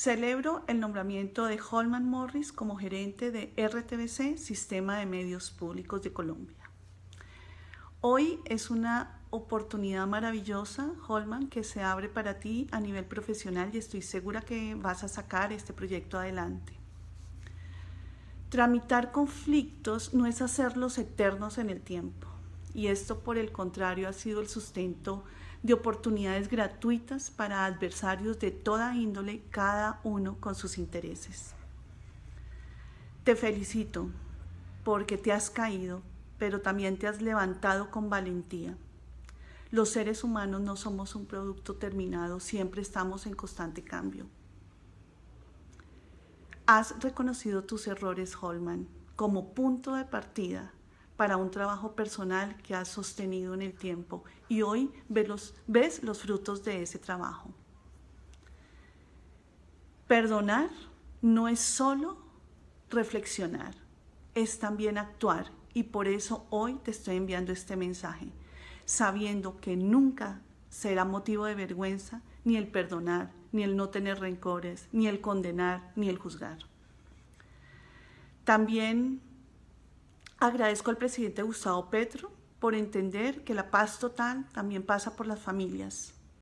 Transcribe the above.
Celebro el nombramiento de Holman Morris como gerente de RTBC, Sistema de Medios Públicos de Colombia. Hoy es una oportunidad maravillosa, Holman, que se abre para ti a nivel profesional y estoy segura que vas a sacar este proyecto adelante. Tramitar conflictos no es hacerlos eternos en el tiempo y esto por el contrario ha sido el sustento de oportunidades gratuitas para adversarios de toda índole, cada uno con sus intereses. Te felicito porque te has caído, pero también te has levantado con valentía. Los seres humanos no somos un producto terminado, siempre estamos en constante cambio. Has reconocido tus errores, Holman, como punto de partida para un trabajo personal que has sostenido en el tiempo y hoy ves los, ves los frutos de ese trabajo. Perdonar no es solo reflexionar, es también actuar y por eso hoy te estoy enviando este mensaje, sabiendo que nunca será motivo de vergüenza ni el perdonar, ni el no tener rencores, ni el condenar, ni el juzgar. También agradezco al presidente Gustavo Petro por entender que la paz total también pasa por las familias.